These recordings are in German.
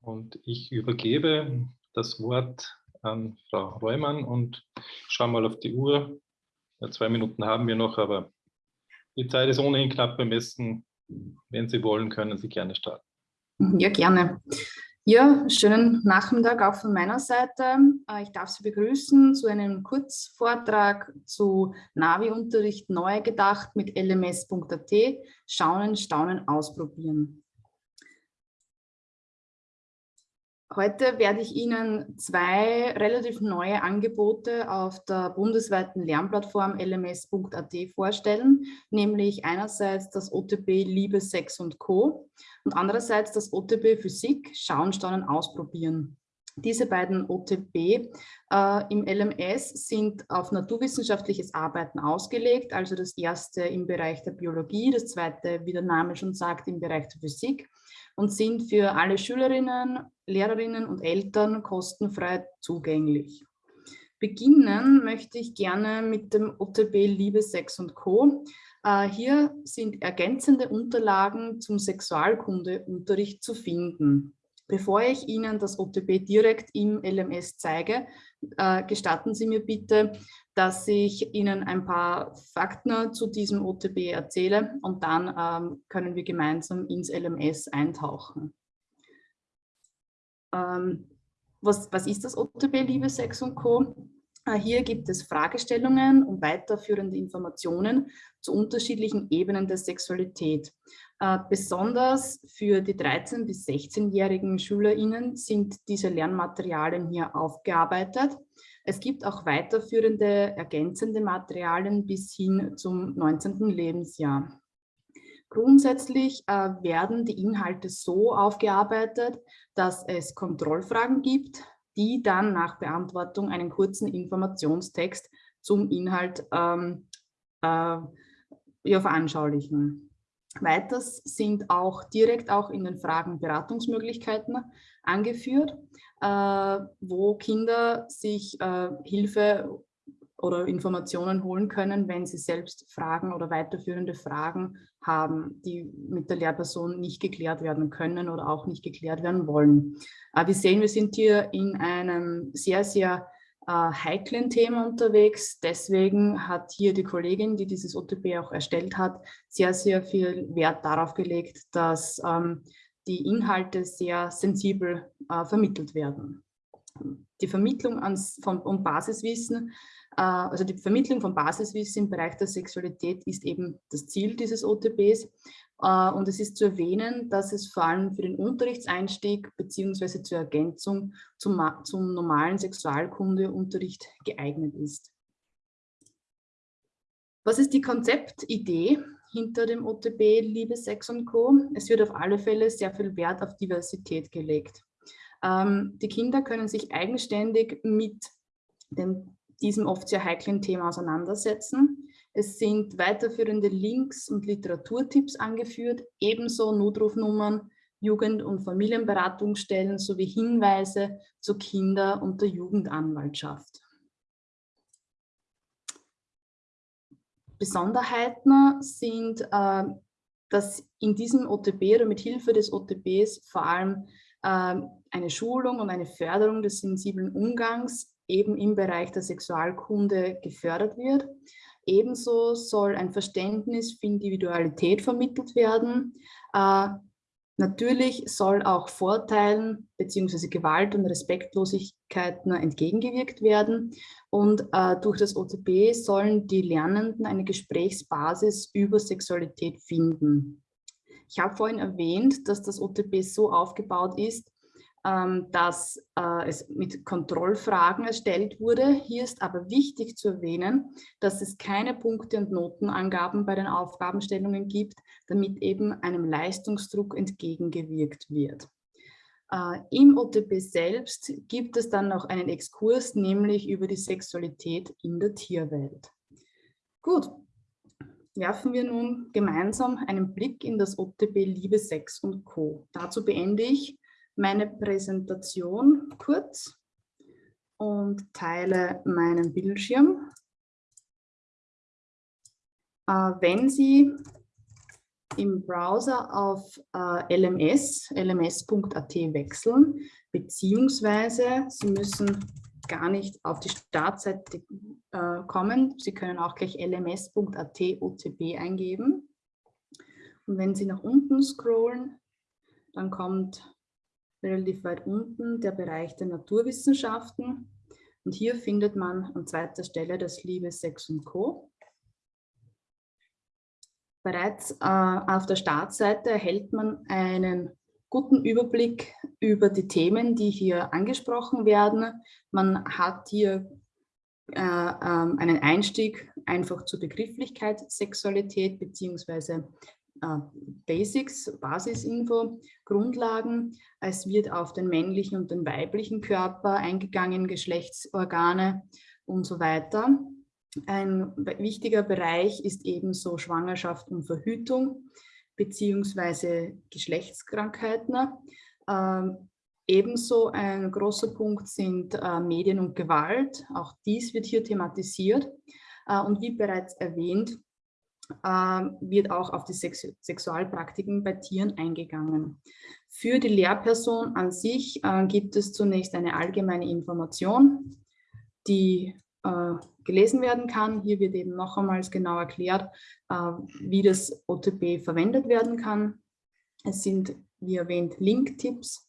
Und ich übergebe das Wort an Frau Reumann und schaue mal auf die Uhr. Ja, zwei Minuten haben wir noch, aber die Zeit ist ohnehin knapp bemessen. Wenn Sie wollen, können Sie gerne starten. Ja, gerne. Ja, schönen Nachmittag auch von meiner Seite. Äh, ich darf Sie begrüßen zu einem Kurzvortrag zu Navi-Unterricht neu gedacht mit lms.at. Schauen, staunen, ausprobieren. Heute werde ich Ihnen zwei relativ neue Angebote auf der bundesweiten Lernplattform lms.at vorstellen, nämlich einerseits das OTB Liebe, Sex und Co. und andererseits das OTB Physik, Schauen, Staunen, Ausprobieren. Diese beiden OTB äh, im LMS sind auf naturwissenschaftliches Arbeiten ausgelegt, also das erste im Bereich der Biologie, das zweite, wie der Name schon sagt, im Bereich der Physik und sind für alle Schülerinnen, Lehrerinnen und Eltern kostenfrei zugänglich. Beginnen möchte ich gerne mit dem OTB Liebe, Sex und Co. Äh, hier sind ergänzende Unterlagen zum Sexualkundeunterricht zu finden. Bevor ich Ihnen das OTB direkt im LMS zeige, äh, gestatten Sie mir bitte, dass ich Ihnen ein paar Fakten zu diesem OTB erzähle und dann ähm, können wir gemeinsam ins LMS eintauchen. Ähm, was, was ist das OTB, liebe Sex und Co.? Äh, hier gibt es Fragestellungen und weiterführende Informationen zu unterschiedlichen Ebenen der Sexualität. Äh, besonders für die 13- bis 16-jährigen SchülerInnen sind diese Lernmaterialien hier aufgearbeitet. Es gibt auch weiterführende ergänzende Materialien bis hin zum 19. Lebensjahr. Grundsätzlich äh, werden die Inhalte so aufgearbeitet, dass es Kontrollfragen gibt, die dann nach Beantwortung einen kurzen Informationstext zum Inhalt ähm, äh, ja, veranschaulichen. Weiters sind auch direkt auch in den Fragen Beratungsmöglichkeiten angeführt, äh, wo Kinder sich äh, Hilfe oder Informationen holen können, wenn sie selbst Fragen oder weiterführende Fragen haben, die mit der Lehrperson nicht geklärt werden können oder auch nicht geklärt werden wollen. Äh, wir sehen, wir sind hier in einem sehr, sehr äh, heiklen Thema unterwegs. Deswegen hat hier die Kollegin, die dieses OTP auch erstellt hat, sehr, sehr viel Wert darauf gelegt, dass ähm, die Inhalte sehr sensibel äh, vermittelt werden. Die Vermittlung ans, von, um Basiswissen äh, also die Vermittlung von Basiswissen im Bereich der Sexualität ist eben das Ziel dieses OTBs. Äh, und es ist zu erwähnen, dass es vor allem für den Unterrichtseinstieg bzw. zur Ergänzung zum, zum normalen Sexualkundeunterricht geeignet ist. Was ist die Konzeptidee hinter dem OTB Liebe, Sex und Co? Es wird auf alle Fälle sehr viel Wert auf Diversität gelegt. Ähm, die Kinder können sich eigenständig mit dem diesem oft sehr heiklen Thema auseinandersetzen. Es sind weiterführende Links und Literaturtipps angeführt, ebenso Notrufnummern, Jugend- und Familienberatungsstellen sowie Hinweise zu Kinder- und der Jugendanwaltschaft. Besonderheiten sind, äh, dass in diesem OTB oder mit Hilfe des OTBs vor allem äh, eine Schulung und eine Förderung des sensiblen Umgangs eben im Bereich der Sexualkunde gefördert wird. Ebenso soll ein Verständnis für Individualität vermittelt werden. Äh, natürlich soll auch Vorteilen bzw. Gewalt und Respektlosigkeiten entgegengewirkt werden. Und äh, durch das OTB sollen die Lernenden eine Gesprächsbasis über Sexualität finden. Ich habe vorhin erwähnt, dass das OTB so aufgebaut ist, dass äh, es mit Kontrollfragen erstellt wurde. Hier ist aber wichtig zu erwähnen, dass es keine Punkte- und Notenangaben bei den Aufgabenstellungen gibt, damit eben einem Leistungsdruck entgegengewirkt wird. Äh, Im OTP selbst gibt es dann noch einen Exkurs, nämlich über die Sexualität in der Tierwelt. Gut, werfen wir nun gemeinsam einen Blick in das OTP Liebe, Sex und Co. Dazu beende ich meine Präsentation kurz und teile meinen Bildschirm. Äh, wenn Sie im Browser auf äh, LMS, lms.at wechseln, beziehungsweise Sie müssen gar nicht auf die Startseite äh, kommen. Sie können auch gleich lms.at OTB eingeben. Und wenn Sie nach unten scrollen, dann kommt relativ weit unten der Bereich der Naturwissenschaften. Und hier findet man an zweiter Stelle das Liebe, Sex und Co. Bereits äh, auf der Startseite erhält man einen guten Überblick über die Themen, die hier angesprochen werden. Man hat hier äh, ähm, einen Einstieg einfach zur Begrifflichkeit Sexualität äh, Basics, Basisinfo, Grundlagen. Es wird auf den männlichen und den weiblichen Körper eingegangen, Geschlechtsorgane und so weiter. Ein wichtiger Bereich ist ebenso Schwangerschaft und Verhütung beziehungsweise Geschlechtskrankheiten. Ähm, ebenso ein großer Punkt sind äh, Medien und Gewalt. Auch dies wird hier thematisiert. Äh, und wie bereits erwähnt, äh, wird auch auf die Sex Sexualpraktiken bei Tieren eingegangen. Für die Lehrperson an sich äh, gibt es zunächst eine allgemeine Information, die äh, gelesen werden kann. Hier wird eben noch einmal genau erklärt, äh, wie das OTP verwendet werden kann. Es sind, wie erwähnt, Link-Tipps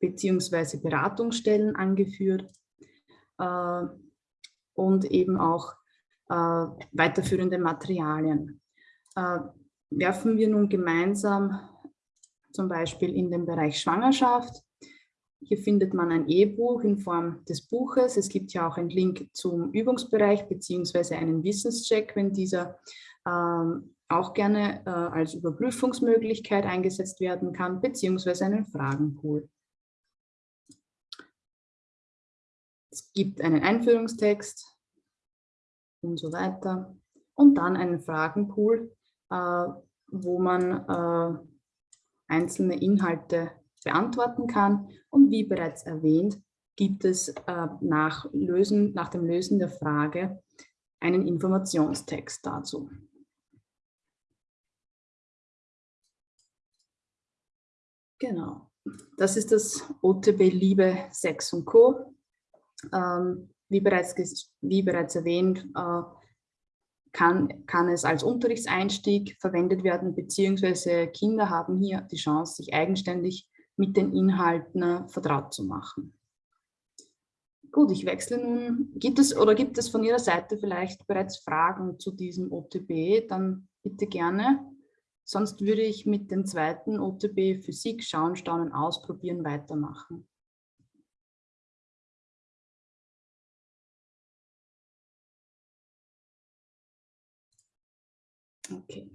beziehungsweise Beratungsstellen angeführt äh, und eben auch weiterführende Materialien. Äh, werfen wir nun gemeinsam zum Beispiel in den Bereich Schwangerschaft. Hier findet man ein E-Buch in Form des Buches. Es gibt ja auch einen Link zum Übungsbereich beziehungsweise einen Wissenscheck, wenn dieser ähm, auch gerne äh, als Überprüfungsmöglichkeit eingesetzt werden kann, beziehungsweise einen Fragenpool. Es gibt einen Einführungstext, und so weiter. Und dann einen Fragenpool, äh, wo man äh, einzelne Inhalte beantworten kann. Und wie bereits erwähnt, gibt es äh, nach, Lösen, nach dem Lösen der Frage einen Informationstext dazu. Genau, das ist das OTB Liebe, Sex und Co. Ähm, wie bereits, wie bereits erwähnt, äh, kann, kann es als Unterrichtseinstieg verwendet werden, beziehungsweise Kinder haben hier die Chance, sich eigenständig mit den Inhalten äh, vertraut zu machen. Gut, ich wechsle nun. Gibt es oder gibt es von Ihrer Seite vielleicht bereits Fragen zu diesem OTB? Dann bitte gerne. Sonst würde ich mit dem zweiten OTB Physik schauen, staunen, ausprobieren, weitermachen. Okay.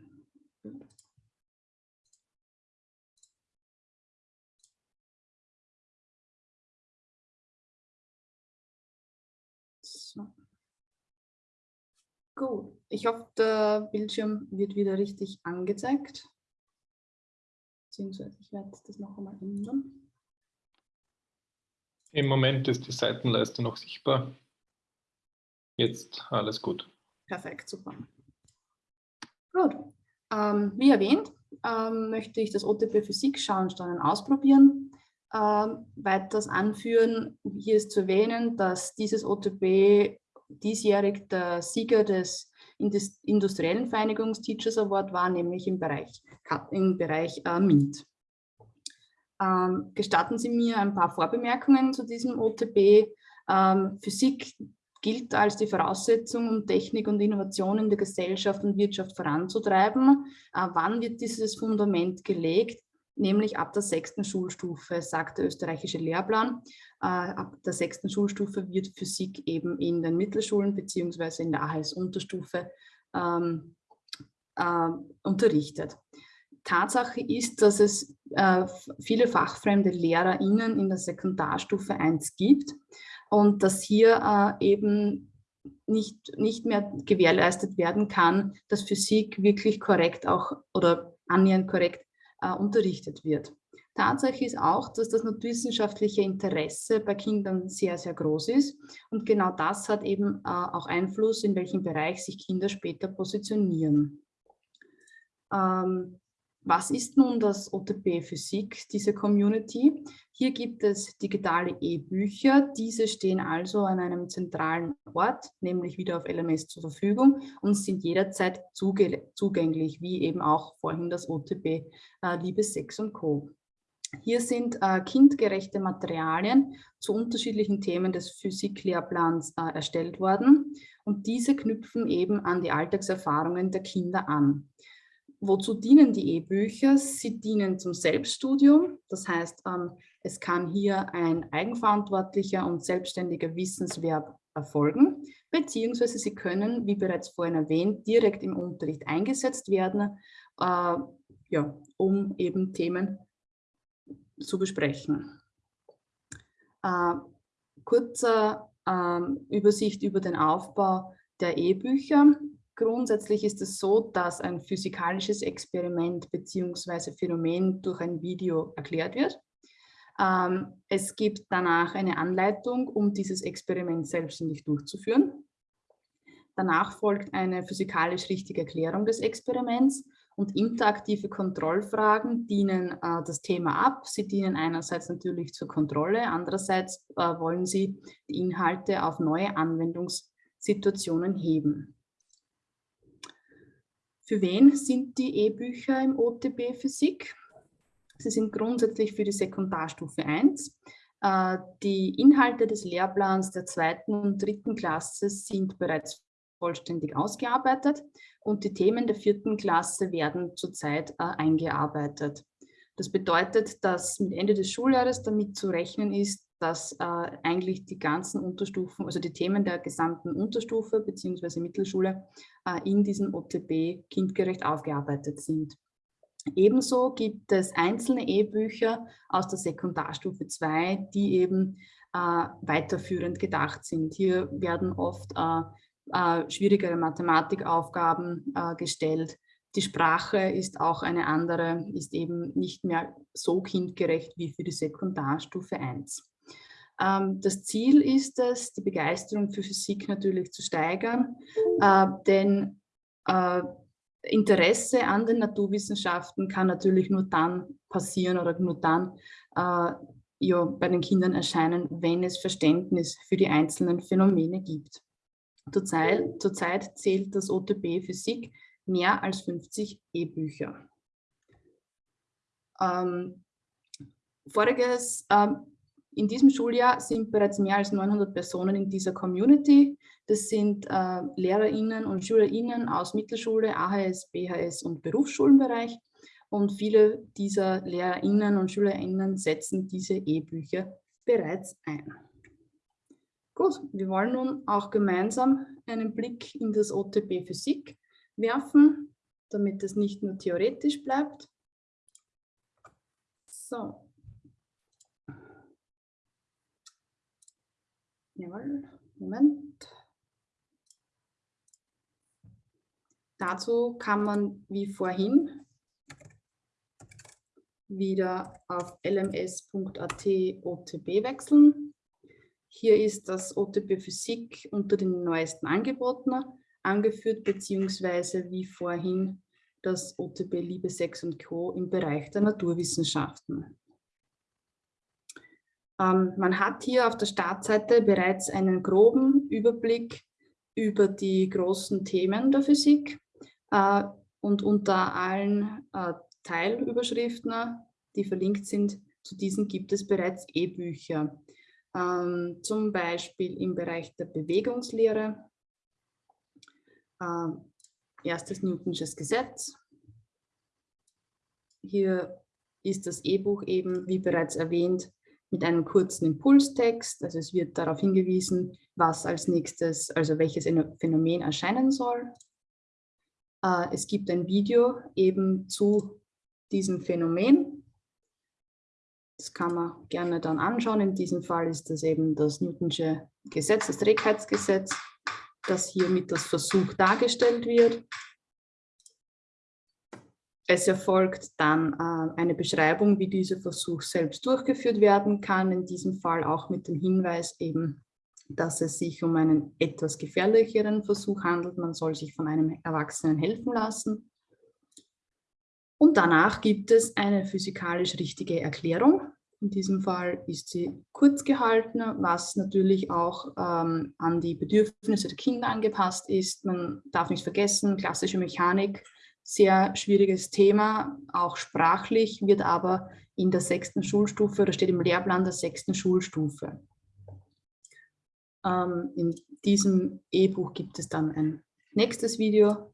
So. Gut, ich hoffe, der Bildschirm wird wieder richtig angezeigt. Beziehungsweise ich werde das noch einmal ändern. Im Moment ist die Seitenleiste noch sichtbar. Jetzt alles gut. Perfekt, super. Gut. Ähm, wie erwähnt, ähm, möchte ich das OTP Physik schauen, Steuern ausprobieren. Ähm, weiters anführen, hier ist zu erwähnen, dass dieses OTP diesjährig der Sieger des industriellen Vereinigungs Teachers Award war, nämlich im Bereich, im Bereich äh, MINT. Ähm, gestatten Sie mir ein paar Vorbemerkungen zu diesem OTP. Ähm, Physik gilt als die Voraussetzung, um Technik und Innovation in der Gesellschaft und Wirtschaft voranzutreiben. Äh, wann wird dieses Fundament gelegt? Nämlich ab der sechsten Schulstufe, sagt der österreichische Lehrplan. Äh, ab der sechsten Schulstufe wird Physik eben in den Mittelschulen beziehungsweise in der AHS-Unterstufe ähm, äh, unterrichtet. Tatsache ist, dass es äh, viele fachfremde LehrerInnen in der Sekundarstufe 1 gibt und dass hier äh, eben nicht, nicht mehr gewährleistet werden kann, dass Physik wirklich korrekt auch oder annähernd korrekt äh, unterrichtet wird. Tatsache ist auch, dass das naturwissenschaftliche Interesse bei Kindern sehr, sehr groß ist. Und genau das hat eben äh, auch Einfluss, in welchem Bereich sich Kinder später positionieren. Ähm, was ist nun das OTP Physik, diese Community? Hier gibt es digitale E-Bücher. Diese stehen also an einem zentralen Ort, nämlich wieder auf LMS zur Verfügung und sind jederzeit zugänglich, wie eben auch vorhin das OTP äh, Liebe, Sex und Co. Hier sind äh, kindgerechte Materialien zu unterschiedlichen Themen des Physiklehrplans äh, erstellt worden und diese knüpfen eben an die Alltagserfahrungen der Kinder an. Wozu dienen die E-Bücher? Sie dienen zum Selbststudium, das heißt, ähm, es kann hier ein eigenverantwortlicher und selbstständiger Wissenswerb erfolgen, beziehungsweise sie können, wie bereits vorhin erwähnt, direkt im Unterricht eingesetzt werden, äh, ja, um eben Themen zu besprechen. Äh, kurze äh, Übersicht über den Aufbau der E-Bücher. Grundsätzlich ist es so, dass ein physikalisches Experiment bzw. Phänomen durch ein Video erklärt wird. Ähm, es gibt danach eine Anleitung, um dieses Experiment selbstständig durchzuführen. Danach folgt eine physikalisch richtige Erklärung des Experiments und interaktive Kontrollfragen dienen äh, das Thema ab. Sie dienen einerseits natürlich zur Kontrolle, andererseits äh, wollen sie die Inhalte auf neue Anwendungssituationen heben. Für wen sind die E-Bücher im OTB Physik? Sie sind grundsätzlich für die Sekundarstufe 1. Äh, die Inhalte des Lehrplans der zweiten und dritten Klasse sind bereits vollständig ausgearbeitet und die Themen der vierten Klasse werden zurzeit äh, eingearbeitet. Das bedeutet, dass mit Ende des Schuljahres damit zu rechnen ist, dass äh, eigentlich die ganzen Unterstufen, also die Themen der gesamten Unterstufe bzw. Mittelschule äh, in diesem OTB kindgerecht aufgearbeitet sind. Ebenso gibt es einzelne E-Bücher aus der Sekundarstufe 2, die eben äh, weiterführend gedacht sind. Hier werden oft äh, äh, schwierigere Mathematikaufgaben äh, gestellt. Die Sprache ist auch eine andere, ist eben nicht mehr so kindgerecht wie für die Sekundarstufe 1. Ähm, das Ziel ist es, die Begeisterung für Physik natürlich zu steigern, äh, denn äh, Interesse an den Naturwissenschaften kann natürlich nur dann passieren oder nur dann äh, ja, bei den Kindern erscheinen, wenn es Verständnis für die einzelnen Phänomene gibt. Zurzeit, zurzeit zählt das OTB Physik mehr als 50 E-Bücher. Ähm, voriges, ähm, in diesem Schuljahr sind bereits mehr als 900 Personen in dieser Community. Das sind äh, LehrerInnen und SchülerInnen aus Mittelschule, AHS, BHS und Berufsschulenbereich. Und viele dieser LehrerInnen und SchülerInnen setzen diese E-Bücher bereits ein. Gut, wir wollen nun auch gemeinsam einen Blick in das OTB Physik werfen, damit es nicht nur theoretisch bleibt. So. Jawohl, Moment. Dazu kann man wie vorhin wieder auf lms.at OTB wechseln hier ist das OTP Physik unter den neuesten Angeboten angeführt, beziehungsweise wie vorhin das OTP Liebe, Sex und Co. im Bereich der Naturwissenschaften. Ähm, man hat hier auf der Startseite bereits einen groben Überblick über die großen Themen der Physik äh, und unter allen äh, Teilüberschriften, die verlinkt sind, zu diesen gibt es bereits E-Bücher ähm, zum Beispiel im Bereich der Bewegungslehre, äh, erstes Newtonsches Gesetz. Hier ist das E-Buch eben, wie bereits erwähnt, mit einem kurzen Impulstext. Also es wird darauf hingewiesen, was als nächstes, also welches Phänomen erscheinen soll. Äh, es gibt ein Video eben zu diesem Phänomen das kann man gerne dann anschauen. In diesem Fall ist das eben das Newtonsche Gesetz, das Trägheitsgesetz, das hier mit das Versuch dargestellt wird. Es erfolgt dann äh, eine Beschreibung, wie dieser Versuch selbst durchgeführt werden kann, in diesem Fall auch mit dem Hinweis eben, dass es sich um einen etwas gefährlicheren Versuch handelt. Man soll sich von einem Erwachsenen helfen lassen. Und danach gibt es eine physikalisch richtige Erklärung. In diesem Fall ist sie kurz gehalten, was natürlich auch ähm, an die Bedürfnisse der Kinder angepasst ist. Man darf nicht vergessen, klassische Mechanik, sehr schwieriges Thema, auch sprachlich, wird aber in der sechsten Schulstufe oder steht im Lehrplan der sechsten Schulstufe. Ähm, in diesem E-Buch gibt es dann ein nächstes Video,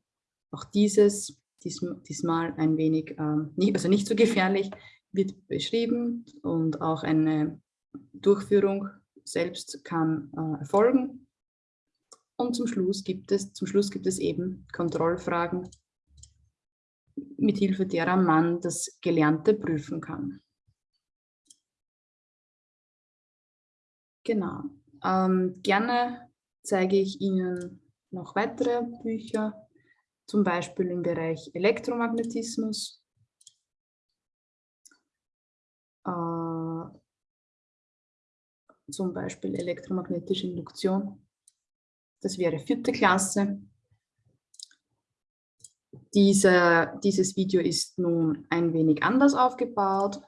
auch dieses, diesmal ein wenig, ähm, also nicht so gefährlich, wird beschrieben und auch eine Durchführung selbst kann äh, erfolgen. Und zum Schluss gibt es, zum Schluss gibt es eben Kontrollfragen, mithilfe derer man das Gelernte prüfen kann. Genau. Ähm, gerne zeige ich Ihnen noch weitere Bücher, zum Beispiel im Bereich Elektromagnetismus. Äh, zum Beispiel elektromagnetische Induktion. Das wäre vierte Klasse. Diese, dieses Video ist nun ein wenig anders aufgebaut,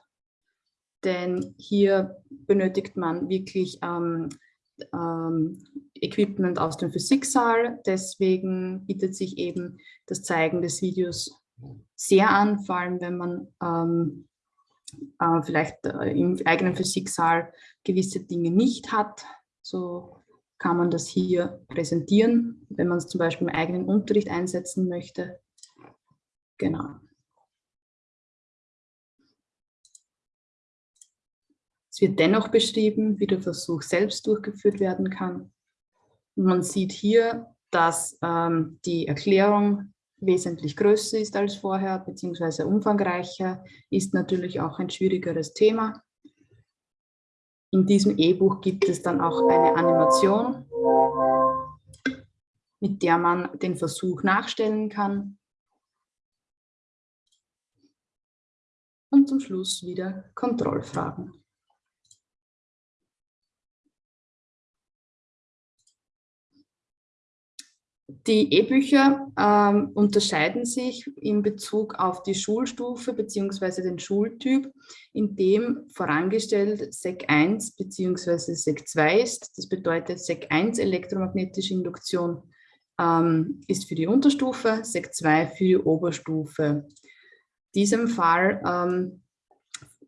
denn hier benötigt man wirklich ähm, ähm, Equipment aus dem Physiksaal. Deswegen bietet sich eben das Zeigen des Videos sehr an, vor allem wenn man ähm, äh, vielleicht äh, im eigenen Physiksaal gewisse Dinge nicht hat. So kann man das hier präsentieren, wenn man es zum Beispiel im eigenen Unterricht einsetzen möchte. Genau. Es wird dennoch beschrieben, wie der Versuch selbst durchgeführt werden kann. Und man sieht hier, dass ähm, die Erklärung wesentlich größer ist als vorher, beziehungsweise umfangreicher, ist natürlich auch ein schwierigeres Thema. In diesem E-Buch gibt es dann auch eine Animation, mit der man den Versuch nachstellen kann. Und zum Schluss wieder Kontrollfragen. Die E-Bücher ähm, unterscheiden sich in Bezug auf die Schulstufe bzw. den Schultyp, in dem vorangestellt SEC 1 bzw. SEC 2 ist. Das bedeutet, SEC 1 elektromagnetische Induktion ähm, ist für die Unterstufe, SEC 2 für die Oberstufe. In diesem Fall, ähm,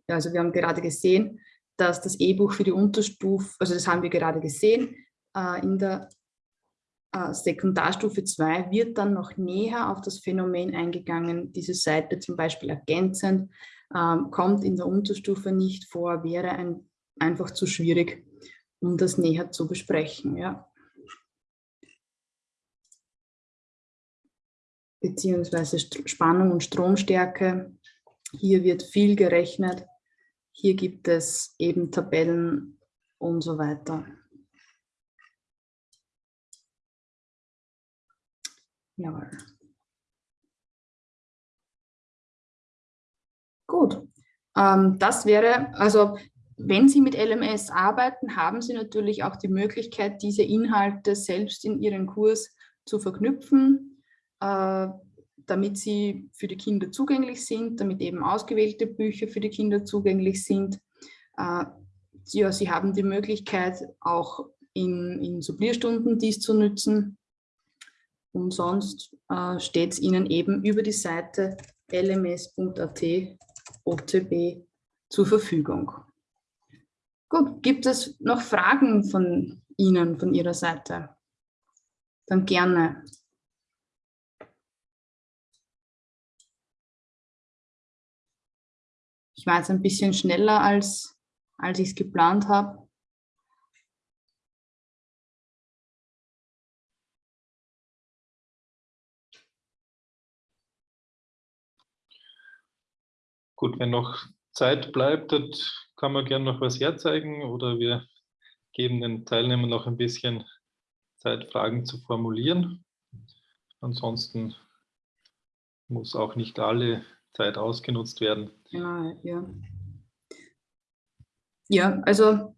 also wir haben gerade gesehen, dass das E-Buch für die Unterstufe, also das haben wir gerade gesehen, äh, in der äh, Sekundarstufe 2 wird dann noch näher auf das Phänomen eingegangen, diese Seite zum Beispiel ergänzend, ähm, kommt in der Unterstufe nicht vor, wäre ein, einfach zu schwierig, um das näher zu besprechen. Ja. Beziehungsweise Spannung und Stromstärke. Hier wird viel gerechnet. Hier gibt es eben Tabellen und so weiter. Jawohl. Gut, ähm, das wäre, also wenn Sie mit LMS arbeiten, haben Sie natürlich auch die Möglichkeit, diese Inhalte selbst in Ihren Kurs zu verknüpfen, damit sie für die Kinder zugänglich sind, damit eben ausgewählte Bücher für die Kinder zugänglich sind. Äh, ja, Sie haben die Möglichkeit, auch in, in Sublierstunden dies zu nutzen. Und sonst äh, steht es Ihnen eben über die Seite lms.at OTB zur Verfügung. Gut, gibt es noch Fragen von Ihnen, von Ihrer Seite? Dann gerne. Ich war jetzt ein bisschen schneller, als, als ich es geplant habe. Gut, wenn noch Zeit bleibt, kann man gerne noch was herzeigen oder wir geben den Teilnehmern noch ein bisschen Zeit, Fragen zu formulieren. Ansonsten muss auch nicht alle Zeit ausgenutzt werden. Ja, ja. Ja, also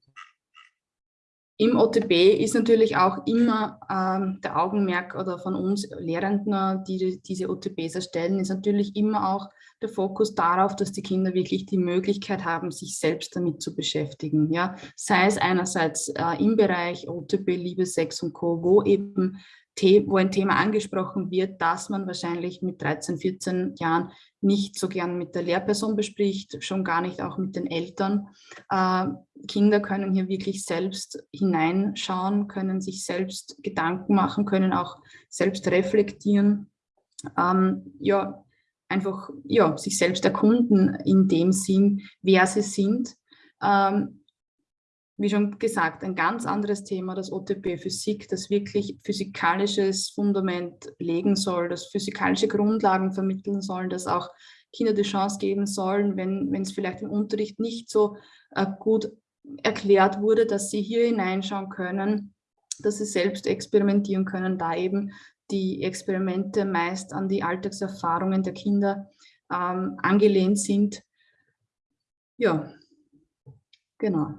Im OTB ist natürlich auch immer ähm, der Augenmerk oder von uns Lehrenden, die diese OTBs erstellen, ist natürlich immer auch der Fokus darauf, dass die Kinder wirklich die Möglichkeit haben, sich selbst damit zu beschäftigen. Ja? Sei es einerseits äh, im Bereich OTB, Liebe, Sex und Co., wo eben wo ein Thema angesprochen wird, das man wahrscheinlich mit 13, 14 Jahren nicht so gern mit der Lehrperson bespricht, schon gar nicht auch mit den Eltern. Äh, Kinder können hier wirklich selbst hineinschauen, können sich selbst Gedanken machen, können auch selbst reflektieren. Ähm, ja, einfach ja, sich selbst erkunden in dem Sinn, wer sie sind. Ähm, wie schon gesagt, ein ganz anderes Thema, das OTP Physik, das wirklich physikalisches Fundament legen soll, das physikalische Grundlagen vermitteln soll, das auch Kinder die Chance geben sollen, wenn, es vielleicht im Unterricht nicht so äh, gut erklärt wurde, dass sie hier hineinschauen können, dass sie selbst experimentieren können, da eben die Experimente meist an die Alltagserfahrungen der Kinder ähm, angelehnt sind. Ja, genau.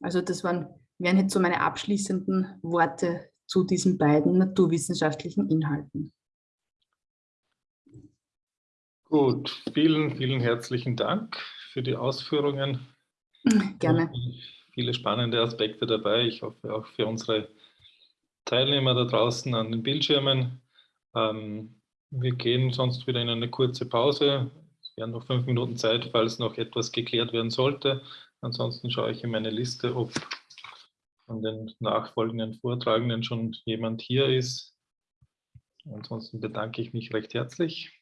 Also das waren, wären jetzt so meine abschließenden Worte zu diesen beiden naturwissenschaftlichen Inhalten. Gut, vielen, vielen herzlichen Dank für die Ausführungen. Gerne. Viele spannende Aspekte dabei. Ich hoffe auch für unsere Teilnehmer da draußen an den Bildschirmen. Ähm, wir gehen sonst wieder in eine kurze Pause. Es werden noch fünf Minuten Zeit, falls noch etwas geklärt werden sollte. Ansonsten schaue ich in meine Liste, ob von den nachfolgenden Vortragenden schon jemand hier ist. Ansonsten bedanke ich mich recht herzlich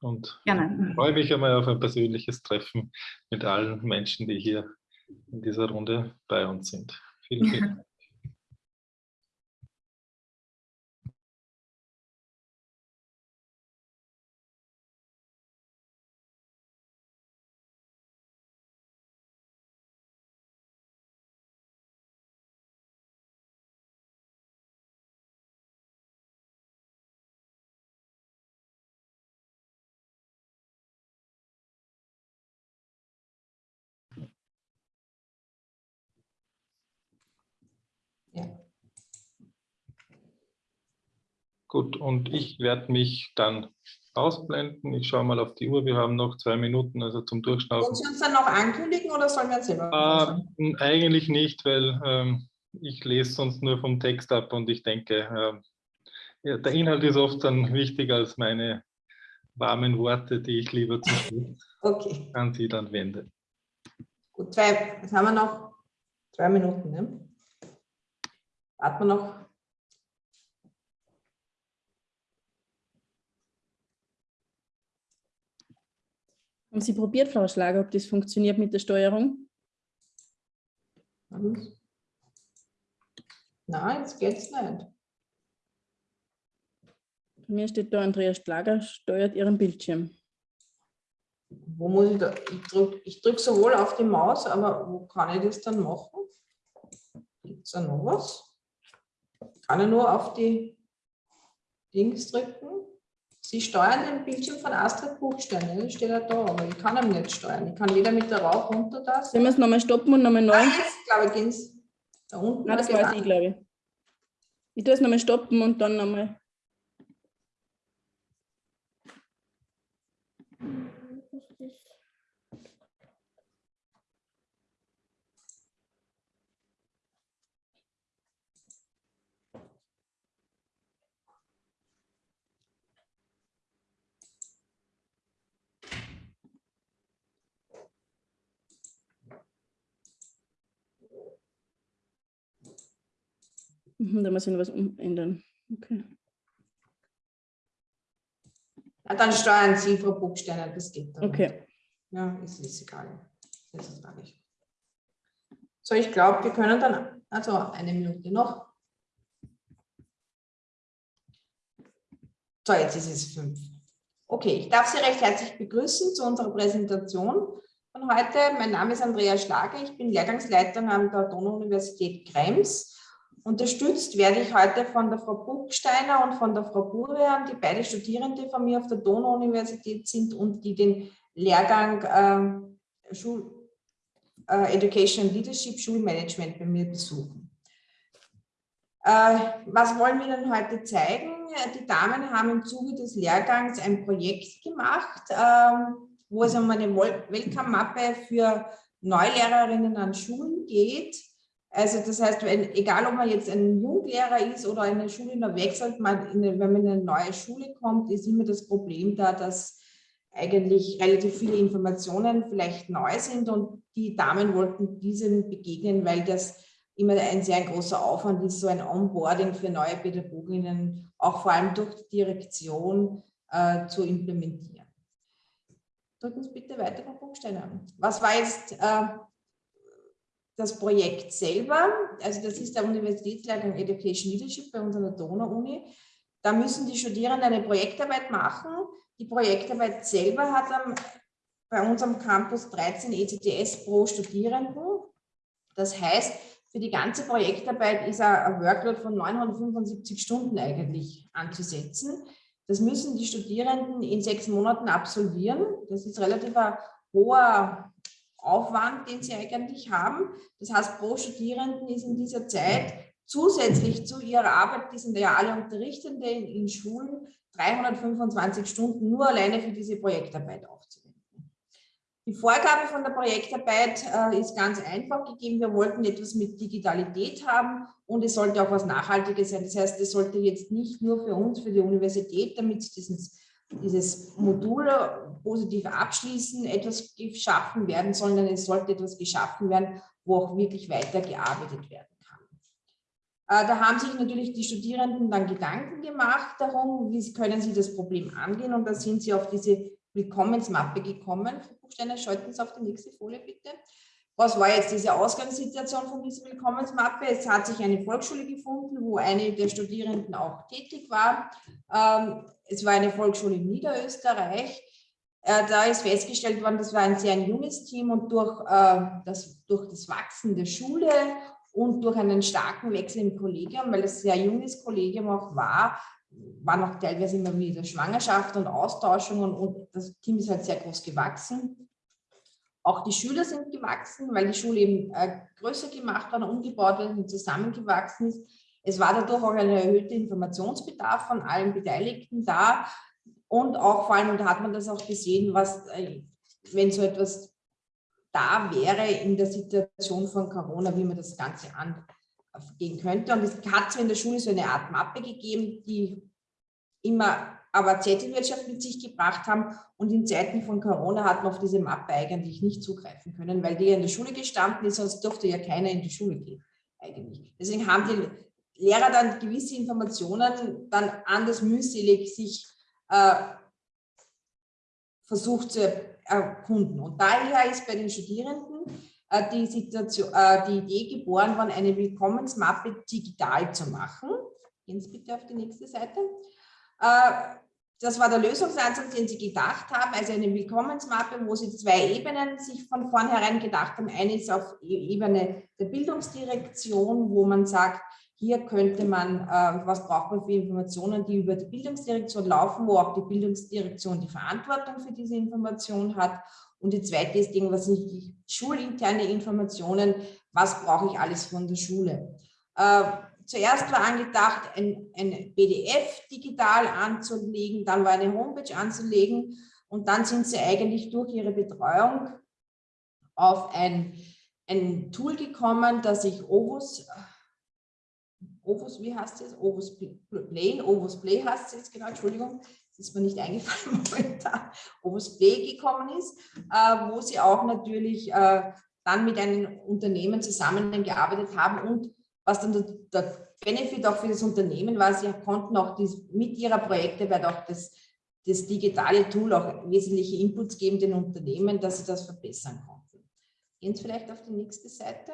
und Gerne. freue mich einmal auf ein persönliches Treffen mit allen Menschen, die hier in dieser Runde bei uns sind. Vielen, vielen Dank. Gut, und ich werde mich dann ausblenden. Ich schaue mal auf die Uhr. Wir haben noch zwei Minuten, also zum Durchschnaufen. Wollen Sie uns dann noch ankündigen oder sollen wir selber? Äh, eigentlich nicht, weil ähm, ich lese sonst nur vom Text ab und ich denke, äh, ja, der Inhalt ist oft dann wichtiger als meine warmen Worte, die ich lieber Schluss okay. an Sie dann wende. Gut, zwei, jetzt haben wir noch zwei Minuten. Ne? Warten wir noch Haben Sie probiert, Frau Schlager, ob das funktioniert mit der Steuerung? Nein, jetzt geht nicht. Bei mir steht da, Andreas Schlager steuert Ihren Bildschirm. Wo muss ich da? Ich drücke drück sowohl auf die Maus, aber wo kann ich das dann machen? Gibt es da noch was? Kann ich nur auf die Dings drücken? Sie steuern den Bildschirm von Astrid Buchstein, das steht ja da, aber ich kann ihn nicht steuern. Ich kann weder mit der Rauf runter das. Sollen wir es nochmal stoppen und nochmal neu? Ah, jetzt, glaube ich, gehen es da unten. Nein, das weiß ich, glaube ich. Ich tue es nochmal stoppen und dann nochmal. Da muss ich noch was umändern. Okay. Ja, dann steuern Sie, Frau Buchsteiner, das geht dann. Okay. Ja, ist, ist egal. Das ist gar nicht. So, ich glaube, wir können dann, also eine Minute noch. So, jetzt ist es fünf. Okay, ich darf Sie recht herzlich begrüßen zu unserer Präsentation von heute. Mein Name ist Andrea Schlager, ich bin Lehrgangsleiterin an der Donau-Universität Krems Unterstützt werde ich heute von der Frau Buchsteiner und von der Frau Burian, die beide Studierende von mir auf der Donau-Universität sind und die den Lehrgang äh, Schul, äh, Education Leadership Schulmanagement bei mir besuchen. Äh, was wollen wir denn heute zeigen? Die Damen haben im Zuge des Lehrgangs ein Projekt gemacht, ähm, wo es um eine Welcome-Mappe für Neulehrerinnen an Schulen geht. Also das heißt, wenn, egal ob man jetzt ein Junglehrer ist oder eine Schule noch wechselt, man eine, wenn man in eine neue Schule kommt, ist immer das Problem da, dass eigentlich relativ viele Informationen vielleicht neu sind und die Damen wollten diesem begegnen, weil das immer ein sehr großer Aufwand ist, so ein Onboarding für neue Pädagoginnen, auch vor allem durch die Direktion äh, zu implementieren. Drücken Sie bitte weiter, Frau Buchsteiner. Was war jetzt äh, das Projekt selber? Also das ist der Universitätslehrgang Education Leadership bei uns an der Donau-Uni. Da müssen die Studierenden eine Projektarbeit machen. Die Projektarbeit selber hat am, bei uns am Campus 13 ECTS pro Studierenden. Das heißt, für die ganze Projektarbeit ist ein Workload von 975 Stunden eigentlich anzusetzen. Das müssen die Studierenden in sechs Monaten absolvieren. Das ist relativ ein hoher Aufwand, den sie eigentlich haben. Das heißt, pro Studierenden ist in dieser Zeit zusätzlich zu ihrer Arbeit, die sind ja alle Unterrichtende in, in Schulen, 325 Stunden nur alleine für diese Projektarbeit aufzunehmen. Die Vorgabe von der Projektarbeit äh, ist ganz einfach gegeben. Wir wollten etwas mit Digitalität haben und es sollte auch was Nachhaltiges sein. Das heißt, es sollte jetzt nicht nur für uns, für die Universität, damit dieses, dieses Modul positiv abschließen, etwas geschaffen werden, sondern es sollte etwas geschaffen werden, wo auch wirklich weitergearbeitet werden kann. Äh, da haben sich natürlich die Studierenden dann Gedanken gemacht darum, wie können sie das Problem angehen und da sind sie auf diese Willkommensmappe gekommen. Frau Buchsteiner, schalten Sie auf die nächste Folie bitte. Was war jetzt diese Ausgangssituation von dieser Willkommensmappe? Es hat sich eine Volksschule gefunden, wo eine der Studierenden auch tätig war. Ähm, es war eine Volksschule in Niederösterreich. Äh, da ist festgestellt worden, das war ein sehr junges Team und durch, äh, das, durch das Wachsen der Schule und durch einen starken Wechsel im Kollegium, weil es ein sehr junges Kollegium auch war, war noch teilweise immer wieder Schwangerschaft und Austauschungen und das Team ist halt sehr groß gewachsen. Auch die Schüler sind gewachsen, weil die Schule eben äh, größer gemacht worden, umgebaut worden und zusammengewachsen ist. Es war dadurch auch ein erhöhter Informationsbedarf von allen Beteiligten da und auch vor allem, und da hat man das auch gesehen, was, äh, wenn so etwas da wäre in der Situation von Corona, wie man das Ganze an, gehen könnte. Und es hat zwar in der Schule so eine Art Mappe gegeben, die immer aber Zettelwirtschaft mit sich gebracht haben. Und in Zeiten von Corona hat man auf diese Mappe eigentlich nicht zugreifen können, weil die in der Schule gestanden ist, sonst durfte ja keiner in die Schule gehen eigentlich. Deswegen haben die Lehrer dann gewisse Informationen dann anders mühselig sich äh, versucht zu erkunden. Und daher ist bei den Studierenden äh, die, Situation, äh, die Idee geboren worden, eine Willkommensmappe digital zu machen. Gehen Sie bitte auf die nächste Seite. Äh, das war der Lösungsansatz, den Sie gedacht haben, also eine Willkommensmappe, wo Sie zwei Ebenen sich von vornherein gedacht haben. Eine ist auf e-, Ebene der Bildungsdirektion, wo man sagt, hier könnte man, was braucht man für Informationen, die über die Bildungsdirektion laufen, wo auch die Bildungsdirektion die Verantwortung für diese Information hat. Und die zweite ist irgendwas nicht schulinterne Informationen, was brauche ich alles von der Schule. Äh, zuerst war angedacht, ein, ein PDF digital anzulegen, dann war eine Homepage anzulegen und dann sind sie eigentlich durch ihre Betreuung auf ein, ein Tool gekommen, das sich Ovus, Ovus, wie heißt es? Ovus Play, Ovus Play heißt es jetzt genau, Entschuldigung, das ist mir nicht eingefallen momentan, es B gekommen ist, äh, wo sie auch natürlich äh, dann mit einem Unternehmen zusammengearbeitet haben und was dann der, Benefit auch für das Unternehmen war, sie konnten auch dies, mit ihrer Projektarbeit auch das, das digitale Tool auch wesentliche Inputs geben den Unternehmen, dass sie das verbessern konnten. Gehen Sie vielleicht auf die nächste Seite.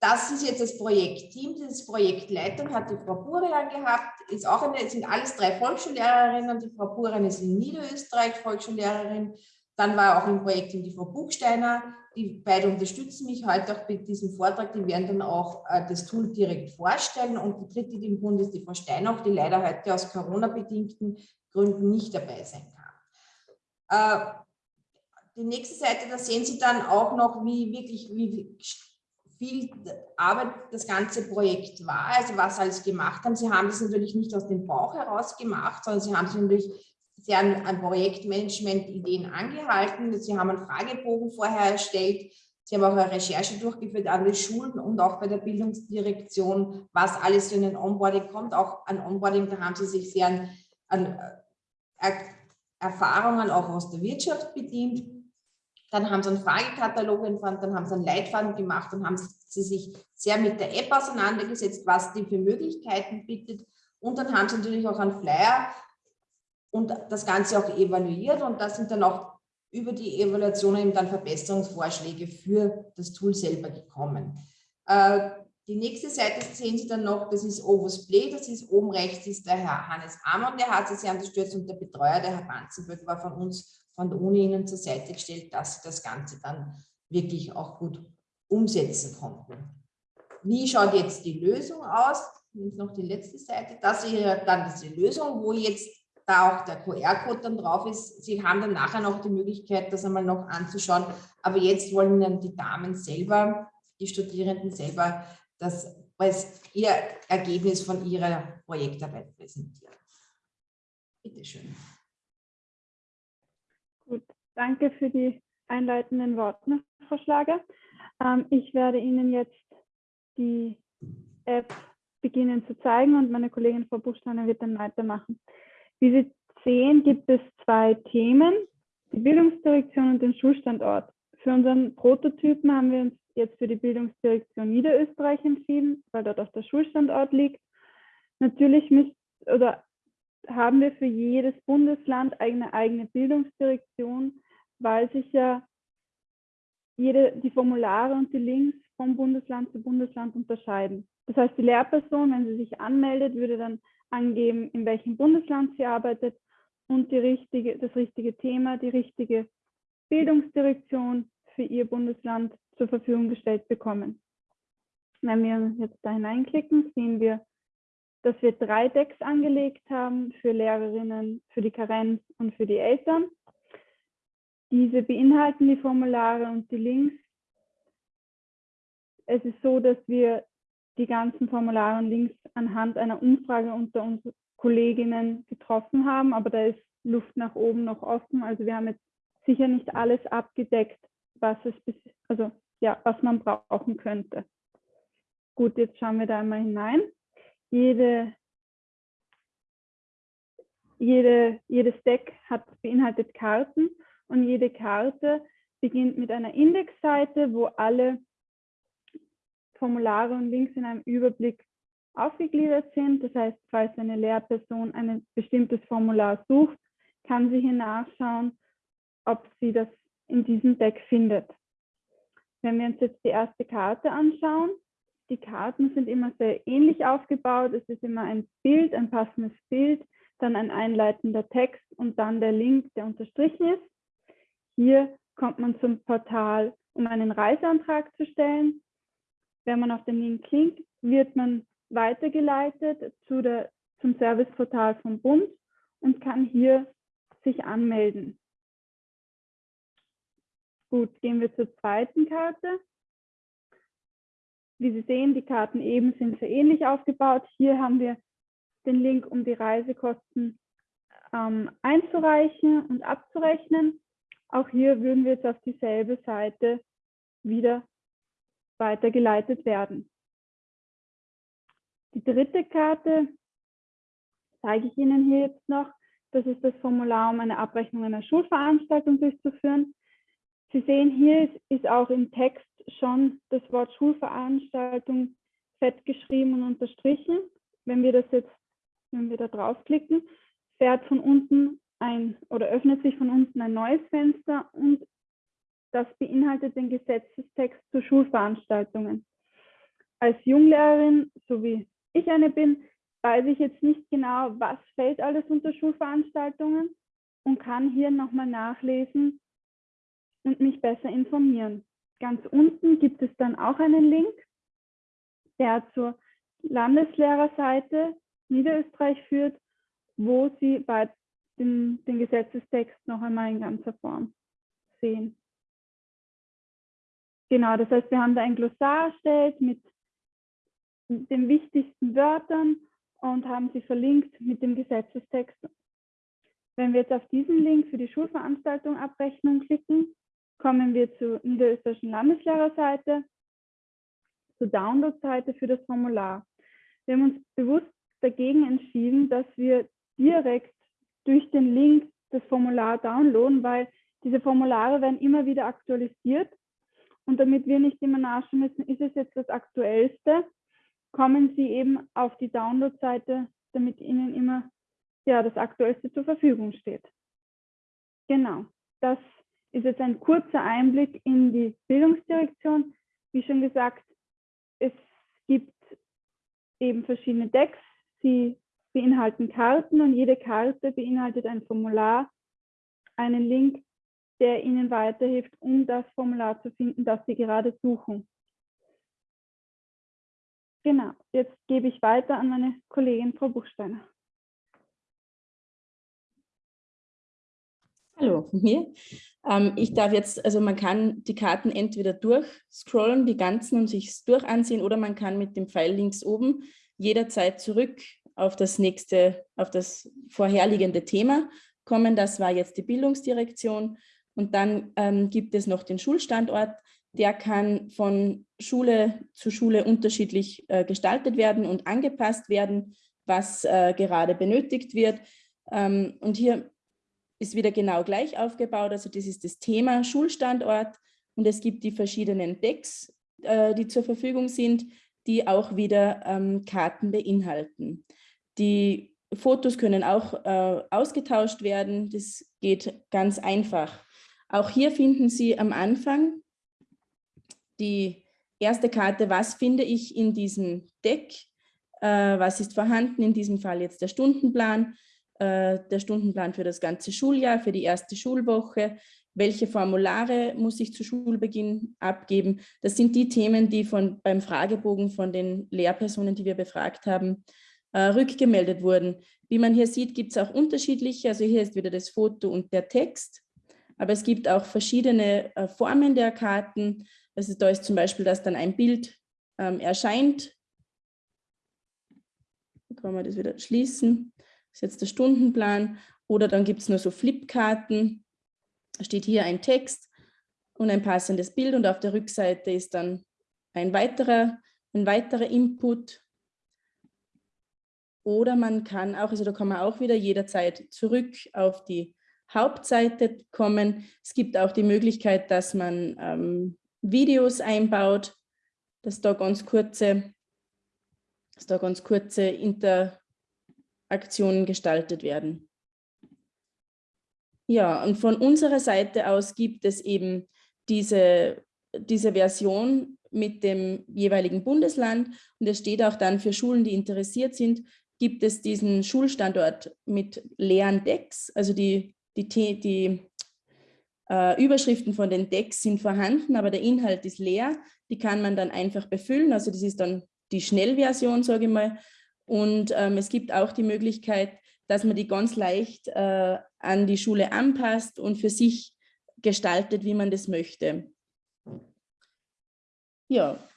Das ist jetzt das Projektteam, das Projektleitung hat die Frau Burian gehabt, ist auch eine, sind alles drei Volksschullehrerinnen, die Frau Burian ist in Niederösterreich Volksschullehrerin, dann war auch im Projektteam die Frau Buchsteiner, die beide unterstützen mich heute auch mit diesem Vortrag, die werden dann auch äh, das Tool direkt vorstellen und die dritte, die im Bund ist die Frau Steinach, die leider heute aus Corona-bedingten Gründen nicht dabei sein kann. Äh, die nächste Seite, da sehen Sie dann auch noch, wie wirklich wie viel Arbeit das ganze Projekt war, also was alles gemacht haben. Sie haben das natürlich nicht aus dem Bauch heraus gemacht, sondern sie haben sich natürlich sehr an, an Projektmanagement-Ideen angehalten. Sie haben einen Fragebogen vorher erstellt. Sie haben auch eine Recherche durchgeführt an den Schulen und auch bei der Bildungsdirektion, was alles in den Onboarding kommt. Auch an Onboarding, da haben sie sich sehr an, an äh, Erfahrungen auch aus der Wirtschaft bedient. Dann haben sie einen Fragekatalog entfernt, dann haben sie einen Leitfaden gemacht und haben sie sich sehr mit der App auseinandergesetzt, was die für Möglichkeiten bietet. Und dann haben sie natürlich auch einen Flyer und das Ganze auch evaluiert und da sind dann auch über die Evaluation eben dann Verbesserungsvorschläge für das Tool selber gekommen. Äh, die nächste Seite sehen Sie dann noch, das ist Ovos Play, das ist oben rechts ist der Herr Hannes Amon, der hat sehr unterstützt und der Betreuer, der Herr Banzenböck, war von uns, von der Uni Ihnen zur Seite gestellt, dass Sie das Ganze dann wirklich auch gut umsetzen konnten. Wie schaut jetzt die Lösung aus? Jetzt noch die letzte Seite. Das ist dann diese Lösung, wo jetzt da auch der QR-Code dann drauf ist. Sie haben dann nachher noch die Möglichkeit, das einmal noch anzuschauen. Aber jetzt wollen dann die Damen selber, die Studierenden selber, das als ihr Ergebnis von ihrer Projektarbeit präsentieren. Bitte schön. Gut, danke für die einleitenden Worte, Frau Schlager. Ähm, ich werde Ihnen jetzt die App beginnen zu zeigen und meine Kollegin Frau Buchsteiner wird dann weitermachen. Wie Sie sehen, gibt es zwei Themen, die Bildungsdirektion und den Schulstandort. Für unseren Prototypen haben wir uns jetzt für die Bildungsdirektion Niederösterreich entschieden, weil dort auch der Schulstandort liegt. Natürlich müsst, oder haben wir für jedes Bundesland eine eigene Bildungsdirektion, weil sich ja jede, die Formulare und die Links vom Bundesland zu Bundesland unterscheiden. Das heißt, die Lehrperson, wenn sie sich anmeldet, würde dann angeben, in welchem Bundesland sie arbeitet und richtige, das richtige Thema, die richtige Bildungsdirektion für ihr Bundesland zur Verfügung gestellt bekommen. Wenn wir jetzt da hineinklicken, sehen wir, dass wir drei Decks angelegt haben für Lehrerinnen, für die Karenz und für die Eltern. Diese beinhalten die Formulare und die Links. Es ist so, dass wir die ganzen Formulare und Links anhand einer Umfrage unter uns Kolleginnen getroffen haben, aber da ist Luft nach oben noch offen. Also wir haben jetzt sicher nicht alles abgedeckt, was es also ja, was man brauchen könnte. Gut, jetzt schauen wir da einmal hinein. Jede, jede, jedes Deck hat beinhaltet Karten und jede Karte beginnt mit einer Indexseite, wo alle Formulare und Links in einem Überblick aufgegliedert sind. Das heißt, falls eine Lehrperson ein bestimmtes Formular sucht, kann sie hier nachschauen, ob sie das in diesem Deck findet. Wenn wir uns jetzt die erste Karte anschauen, die Karten sind immer sehr ähnlich aufgebaut. Es ist immer ein Bild, ein passendes Bild, dann ein einleitender Text und dann der Link, der unterstrichen ist. Hier kommt man zum Portal, um einen Reiseantrag zu stellen. Wenn man auf den Link klickt, wird man weitergeleitet zu der, zum Serviceportal vom Bund und kann hier sich anmelden. Gut, gehen wir zur zweiten Karte. Wie Sie sehen, die Karten eben sind sehr ähnlich aufgebaut. Hier haben wir den Link, um die Reisekosten ähm, einzureichen und abzurechnen. Auch hier würden wir jetzt auf dieselbe Seite wieder weitergeleitet werden. Die dritte Karte zeige ich Ihnen hier jetzt noch. Das ist das Formular, um eine Abrechnung einer Schulveranstaltung durchzuführen. Sie sehen, hier ist, auch im Text schon das Wort Schulveranstaltung fett geschrieben und unterstrichen. Wenn wir das jetzt, wenn wir da draufklicken, fährt von unten ein oder öffnet sich von unten ein neues Fenster und das beinhaltet den Gesetzestext zu Schulveranstaltungen. Als Junglehrerin, so wie ich eine bin, weiß ich jetzt nicht genau, was fällt alles unter Schulveranstaltungen und kann hier nochmal nachlesen und mich besser informieren. Ganz unten gibt es dann auch einen Link, der zur Landeslehrerseite Niederösterreich führt, wo Sie bei den, den Gesetzestext noch einmal in ganzer Form sehen. Genau, das heißt, wir haben da ein Glossar erstellt mit den wichtigsten Wörtern und haben sie verlinkt mit dem Gesetzestext. Wenn wir jetzt auf diesen Link für die Schulveranstaltung Abrechnung klicken, kommen wir zur niederösterreichischen Landeslehrerseite, zur Download-Seite für das Formular. Wir haben uns bewusst dagegen entschieden, dass wir direkt durch den Link das Formular downloaden, weil diese Formulare werden immer wieder aktualisiert. Und damit wir nicht immer nachschauen müssen, ist es jetzt das Aktuellste, kommen Sie eben auf die Download-Seite, damit Ihnen immer ja, das Aktuellste zur Verfügung steht. Genau, das ist jetzt ein kurzer Einblick in die Bildungsdirektion. Wie schon gesagt, es gibt eben verschiedene Decks. Sie beinhalten Karten und jede Karte beinhaltet ein Formular, einen Link, der Ihnen weiterhilft, um das Formular zu finden, das Sie gerade suchen. Genau, jetzt gebe ich weiter an meine Kollegin Frau Buchsteiner. Hallo von mir. Ähm, ich darf jetzt, also man kann die Karten entweder durchscrollen, die ganzen und sich durch ansehen, oder man kann mit dem Pfeil links oben jederzeit zurück auf das nächste, auf das vorherliegende Thema kommen. Das war jetzt die Bildungsdirektion. Und dann ähm, gibt es noch den Schulstandort. Der kann von Schule zu Schule unterschiedlich äh, gestaltet werden und angepasst werden, was äh, gerade benötigt wird. Ähm, und hier ist wieder genau gleich aufgebaut. Also das ist das Thema Schulstandort und es gibt die verschiedenen Decks, äh, die zur Verfügung sind, die auch wieder ähm, Karten beinhalten. Die Fotos können auch äh, ausgetauscht werden. Das geht ganz einfach. Auch hier finden Sie am Anfang die erste Karte, was finde ich in diesem Deck, äh, was ist vorhanden, in diesem Fall jetzt der Stundenplan, äh, der Stundenplan für das ganze Schuljahr, für die erste Schulwoche, welche Formulare muss ich zu Schulbeginn abgeben. Das sind die Themen, die von, beim Fragebogen von den Lehrpersonen, die wir befragt haben, äh, rückgemeldet wurden. Wie man hier sieht, gibt es auch unterschiedliche, also hier ist wieder das Foto und der Text, aber es gibt auch verschiedene äh, Formen der Karten. Also da ist zum Beispiel, dass dann ein Bild ähm, erscheint. Da kann man das wieder schließen. Das ist jetzt der Stundenplan. Oder dann gibt es nur so Flipkarten. Da steht hier ein Text und ein passendes Bild und auf der Rückseite ist dann ein weiterer, ein weiterer Input oder man kann auch, also da kann man auch wieder jederzeit zurück auf die Hauptseite kommen. Es gibt auch die Möglichkeit, dass man ähm, Videos einbaut, dass da ganz kurze, dass da ganz kurze Interaktionen gestaltet werden. Ja, und von unserer Seite aus gibt es eben diese, diese Version mit dem jeweiligen Bundesland und es steht auch dann für Schulen, die interessiert sind, gibt es diesen Schulstandort mit leeren Decks. Also die, die, die äh, Überschriften von den Decks sind vorhanden, aber der Inhalt ist leer. Die kann man dann einfach befüllen. Also das ist dann die Schnellversion, sage ich mal. Und ähm, es gibt auch die Möglichkeit, dass man die ganz leicht äh, an die Schule anpasst und für sich gestaltet, wie man das möchte. Ja,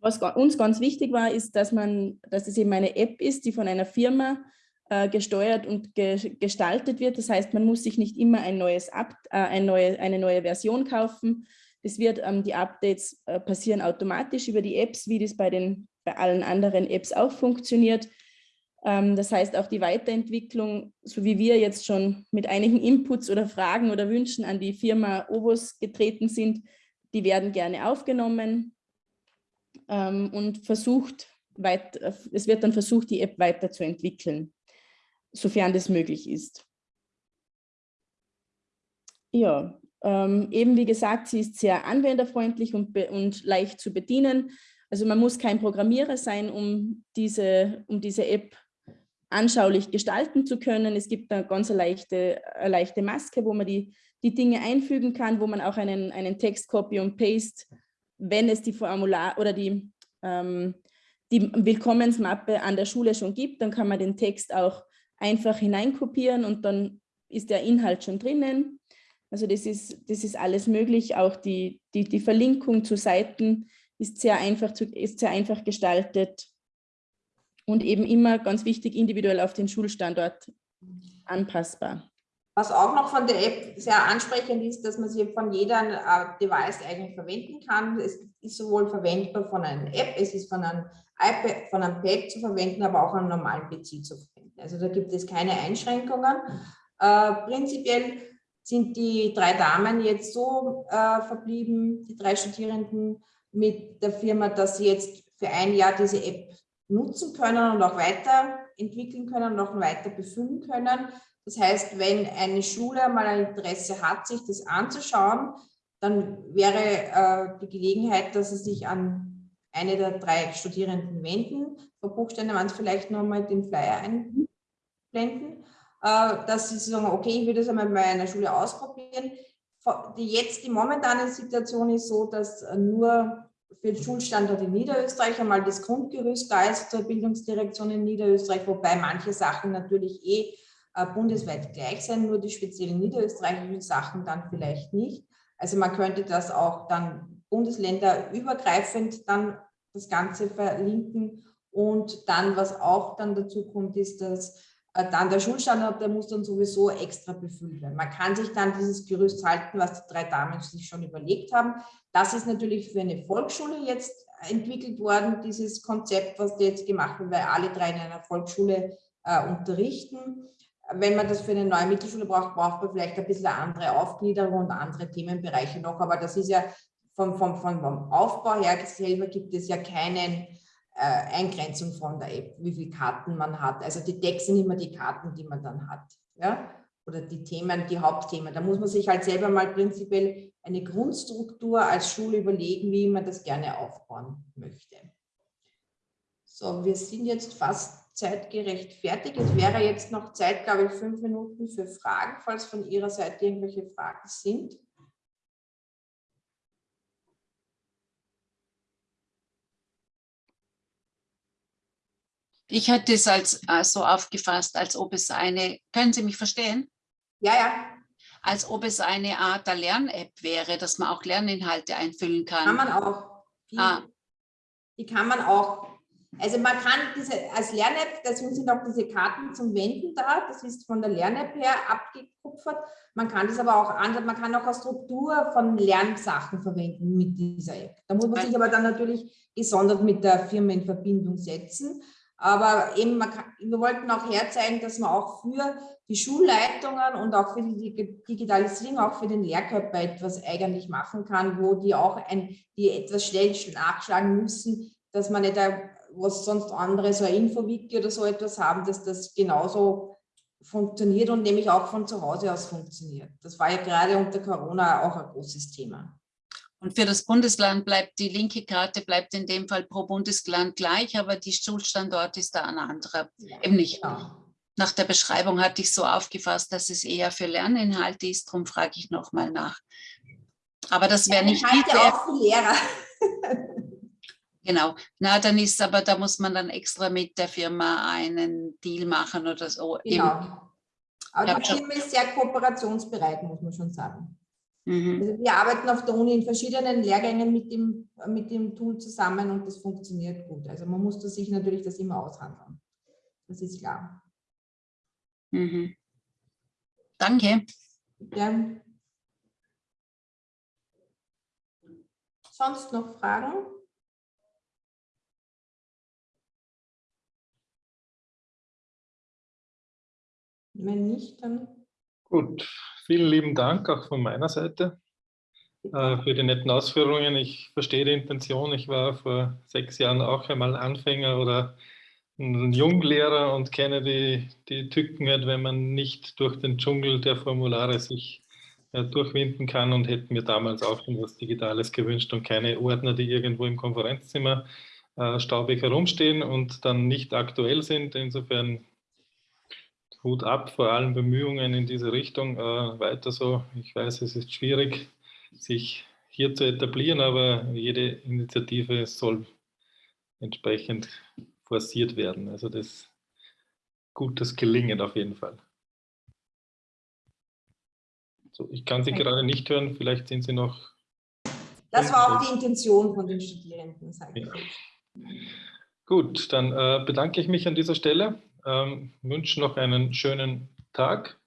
was uns ganz wichtig war, ist, dass man, dass es eben eine App ist, die von einer Firma äh, gesteuert und ge gestaltet wird. Das heißt, man muss sich nicht immer ein neues Up, äh, ein neue, eine neue Version kaufen. Das wird, ähm, die Updates äh, passieren automatisch über die Apps, wie das bei, den, bei allen anderen Apps auch funktioniert. Ähm, das heißt, auch die Weiterentwicklung, so wie wir jetzt schon mit einigen Inputs oder Fragen oder Wünschen an die Firma Ovos getreten sind, die werden gerne aufgenommen ähm, und versucht, weit, es wird dann versucht, die App weiterzuentwickeln, sofern das möglich ist. Ja, ähm, eben wie gesagt, sie ist sehr anwenderfreundlich und, und leicht zu bedienen. Also man muss kein Programmierer sein, um diese, um diese App anschaulich gestalten zu können. Es gibt eine ganz leichte, eine leichte Maske, wo man die, die Dinge einfügen kann, wo man auch einen, einen Text Copy und Paste wenn es die Formular oder die, ähm, die Willkommensmappe an der Schule schon gibt, dann kann man den Text auch einfach hineinkopieren und dann ist der Inhalt schon drinnen. Also das ist, das ist alles möglich. Auch die, die, die Verlinkung zu Seiten ist sehr einfach, zu, ist sehr einfach gestaltet und eben immer ganz wichtig individuell auf den Schulstandort anpassbar. Was auch noch von der App sehr ansprechend ist, dass man sie von jedem äh, Device eigentlich verwenden kann. Es ist sowohl verwendbar von einer App, es ist von einem iPad, von einem Pad zu verwenden, aber auch einem normalen PC zu verwenden. Also da gibt es keine Einschränkungen. Äh, prinzipiell sind die drei Damen jetzt so äh, verblieben, die drei Studierenden mit der Firma, dass sie jetzt für ein Jahr diese App nutzen können und auch weiterentwickeln können und auch weiter befüllen können. Das heißt, wenn eine Schule mal ein Interesse hat, sich das anzuschauen, dann wäre äh, die Gelegenheit, dass sie sich an eine der drei Studierenden wenden. Frau Buchsteiner, man vielleicht nochmal den Flyer einblenden, äh, dass sie sagen, okay, ich würde das einmal bei einer Schule ausprobieren. Die jetzt die momentane Situation ist so, dass nur für den Schulstandort in Niederösterreich einmal das Grundgerüst da ist zur Bildungsdirektion in Niederösterreich, wobei manche Sachen natürlich eh äh, bundesweit gleich sein, nur die speziellen niederösterreichischen Sachen dann vielleicht nicht. Also man könnte das auch dann bundesländerübergreifend dann das Ganze verlinken und dann, was auch dann dazu kommt, ist, dass äh, dann der Schulstandort, der muss dann sowieso extra befüllt werden. Man kann sich dann dieses Gerüst halten, was die drei Damen sich schon überlegt haben. Das ist natürlich für eine Volksschule jetzt entwickelt worden, dieses Konzept, was jetzt gemacht wird, weil alle drei in einer Volksschule äh, unterrichten. Wenn man das für eine neue Mittelschule braucht, braucht man vielleicht ein bisschen andere Aufgliederung und andere Themenbereiche noch. Aber das ist ja vom, vom, vom Aufbau her selber gibt es ja keinen äh, Eingrenzung von der App, wie viele Karten man hat. Also die Decks sind immer die Karten, die man dann hat. Ja? Oder die Themen, die Hauptthemen. Da muss man sich halt selber mal prinzipiell eine Grundstruktur als Schule überlegen, wie man das gerne aufbauen möchte. So, wir sind jetzt fast zeitgerecht fertig. Es wäre jetzt noch Zeit, glaube ich, fünf Minuten für Fragen, falls von Ihrer Seite irgendwelche Fragen sind. Ich hätte es als äh, so aufgefasst, als ob es eine, können Sie mich verstehen? Ja, ja. Als ob es eine Art der Lern-App wäre, dass man auch Lerninhalte einfüllen kann. Kann man auch. Die, ah. die kann man auch. Also man kann diese, als Lern-App, deswegen sind auch diese Karten zum Wenden da, das ist von der Lern-App her abgekupfert. Man kann das aber auch anders, man kann auch eine Struktur von Lernsachen verwenden mit dieser App. Da muss man sich aber dann natürlich gesondert mit der Firma in Verbindung setzen. Aber eben, kann, wir wollten auch herzeigen, dass man auch für die Schulleitungen und auch für die Digitalisierung, auch für den Lehrkörper etwas eigentlich machen kann, wo die auch ein, die etwas schnell nachschlagen müssen, dass man nicht, was sonst andere, so ein Infowiki oder so etwas haben, dass das genauso funktioniert und nämlich auch von zu Hause aus funktioniert. Das war ja gerade unter Corona auch ein großes Thema. Und für das Bundesland bleibt die linke Karte bleibt in dem Fall pro Bundesland gleich, aber die Schulstandort ist da ein anderer. Ja, Eben nicht. Genau. Nach der Beschreibung hatte ich so aufgefasst, dass es eher für Lerninhalte ist, darum frage ich nochmal nach. Aber das wäre nicht die Lehrer. genau. Na, dann ist aber, da muss man dann extra mit der Firma einen Deal machen oder so. Genau. Eben. Aber die Firma ist sehr kooperationsbereit, muss man schon sagen. Mhm. Also wir arbeiten auf der Uni in verschiedenen Lehrgängen mit dem, mit dem Tool zusammen und das funktioniert gut. Also man muss sich natürlich das immer aushandeln. Das ist klar. Mhm. Danke. Ja. Sonst noch Fragen? Wenn nicht, dann Gut, vielen lieben Dank auch von meiner Seite äh, für die netten Ausführungen. Ich verstehe die Intention. Ich war vor sechs Jahren auch einmal Anfänger oder ein Junglehrer und kenne die, die Tücken wenn man nicht durch den Dschungel der Formulare sich äh, durchwinden kann und hätten mir damals auch schon was Digitales gewünscht und keine Ordner, die irgendwo im Konferenzzimmer äh, staubig herumstehen und dann nicht aktuell sind. Insofern Hut ab vor allen Bemühungen in diese Richtung. Äh, weiter so. Ich weiß, es ist schwierig, sich hier zu etablieren, aber jede Initiative soll entsprechend forciert werden. Also das gutes Gelingen auf jeden Fall. So, ich kann Sie gerade nicht hören, vielleicht sind Sie noch. Das war auch die Intention von den Studierenden, sage ich. Ja. Gut, dann äh, bedanke ich mich an dieser Stelle, ähm, wünsche noch einen schönen Tag.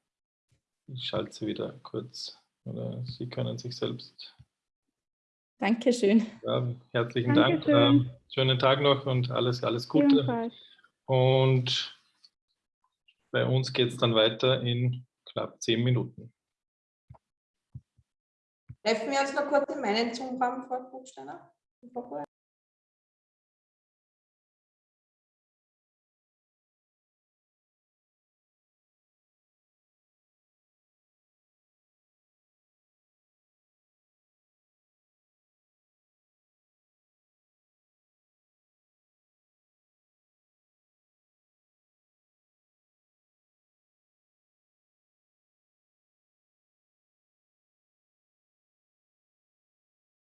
Ich schalte Sie wieder kurz, oder Sie können sich selbst. Dankeschön. Ja, herzlichen Dankeschön. Dank. Ähm, schönen Tag noch und alles, alles Gute. Und bei uns geht es dann weiter in knapp zehn Minuten. Treffen wir uns noch kurz in meinen Zoom-Raum, Frau Buchsteiner?